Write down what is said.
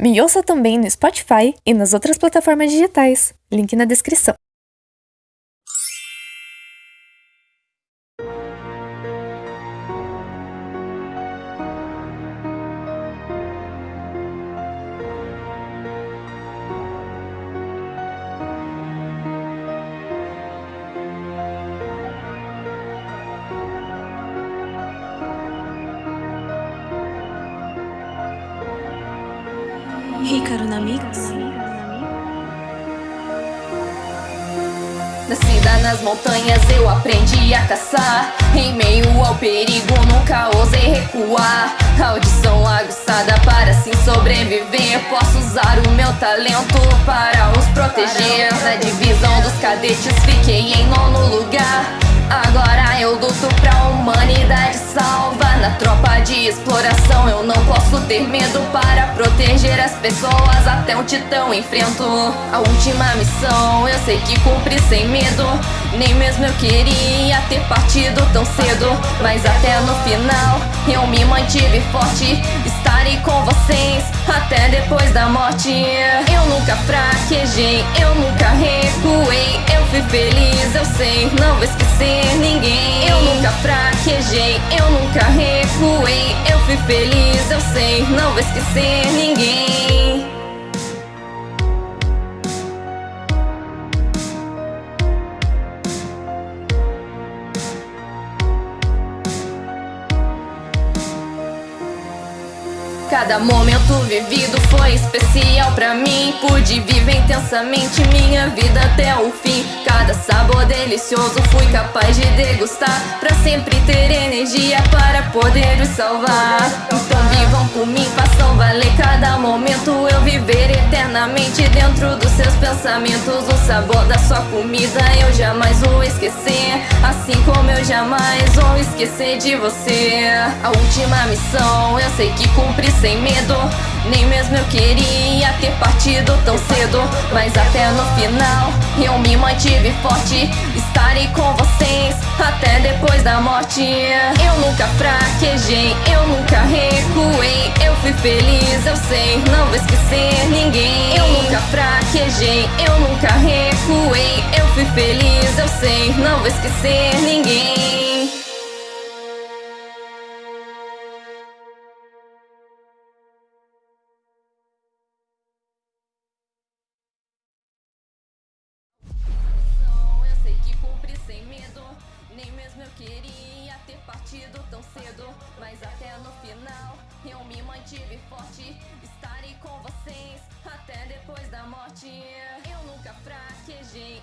Me ouça também no Spotify e nas outras plataformas digitais. Link na descrição. Hícaro na Mix. Nascida nas montanhas eu aprendi a caçar. Em meio ao perigo nunca ousei recuar. Audição aguçada para assim sobreviver. Posso usar o meu talento para os proteger. Na divisão dos cadetes fiquei em nono lugar. Agora eu luto pra humanidade salva. Na tropa de exploração eu não posso ter medo. Para proteger as pessoas até um titão enfrento A última missão eu sei que cumpri sem medo. Nem mesmo eu queria ter partido tão cedo. Mas até no final eu me mantive forte. Estarei com vocês até depois da morte. Eu nunca fraquejei, eu nunca recuei. Eu fui feliz, eu sei, não vou esquecer ninguém. Eu nunca fraquejei, eu nunca recuei. Eu fui feliz, eu sei, não vou esquecer ninguém. Cada momento vivido foi especial pra mim. Pude viver intensamente minha vida até o fim. Cada sabor delicioso fui capaz de degustar. Pra sempre ter energia para poder os salvar. Então vivam por mim, façam valer cada momento. Eu viver eternamente dentro dos seus pensamentos. O sabor da sua comida eu jamais vou esquecer. Assim como eu jamais vou esquecer de você. A última missão eu sei que cumpri sem medo. Nem mesmo eu queria ter partido tão cedo. Mas até no final eu me mantive forte. Estarei com vocês até depois da morte Eu nunca fraquejei, eu nunca recuei. Eu fui feliz, eu sei, não vou esquecer ninguém. Eu nunca fraquejei, eu nunca recuei. Eu fui feliz, eu sei, não vou esquecer ninguém queria ter partido tão cedo Mas até no final eu me mantive forte. Estarei com vocês até depois da morte. Eu nunca fraquejei